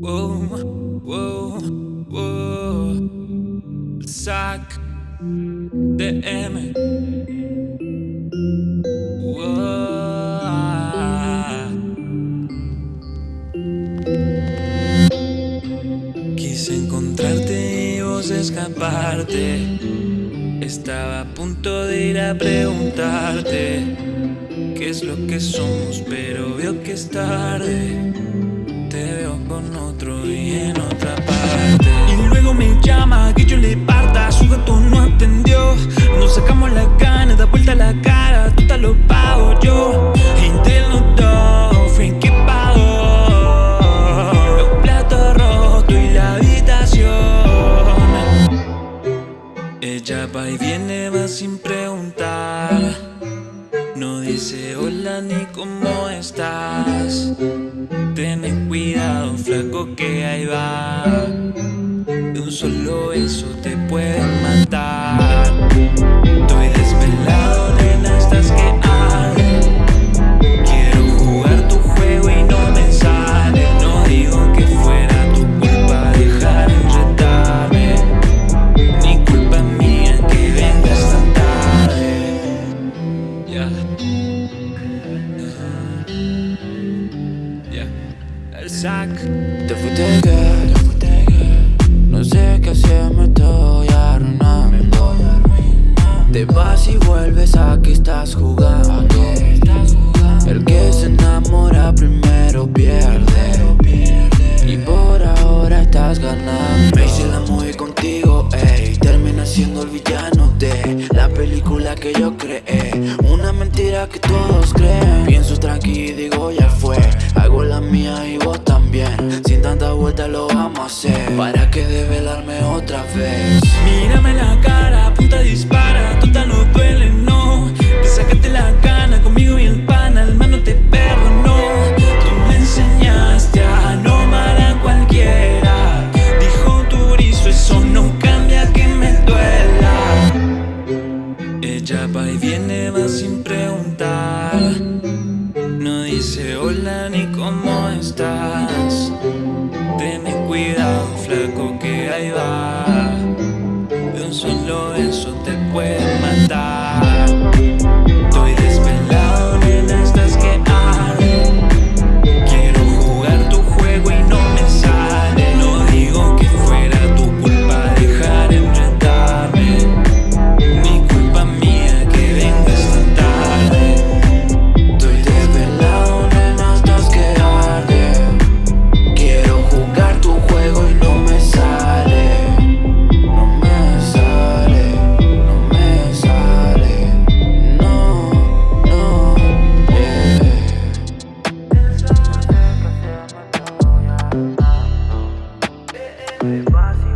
Whoa, whoa, whoa. Sac DM. Quise encontrarte y vos escaparte. Estaba a punto de ir a preguntarte qué es lo que somos, pero veo que es tarde. Te y luego me llama que yo le parta. Su gato no atendió. Nos sacamos la gana, da vuelta la cara. Total lo pago yo. Entre los dos fue que pagó. Los platos rotos y la habitación. Ella va y viene, va sin preguntar. Dice hola ni cómo estás. Ten cuidado, flaco, que ahí va. De un solo beso sac. Te fuiste que, te No sé qué hacer, me estoy arruinando. Te vas y vuelves, aquí estás jugando. El que se enamora primero pierde. Y por ahora estás ganando. Me hice la movie contigo, ey. Termina siendo el villano de la película que yo creé. Una mentira que todos creen. Pienso tranqui y digo ya fue. Hago la mía y vos ¿Para que develarme otra vez? Mírame la cara, punta dispara, total no duele, no. Te sacaste la gana conmigo y el pana, el mano te perdonó Tú me enseñaste a no amar a cualquiera. Dijo Turizo, eso no cambia que me duela. Ella va y viene, va sin preguntar. No dice hola ni cómo cuidado, flaco que ahí va. De un solo beso te puedo. Hey, bossy.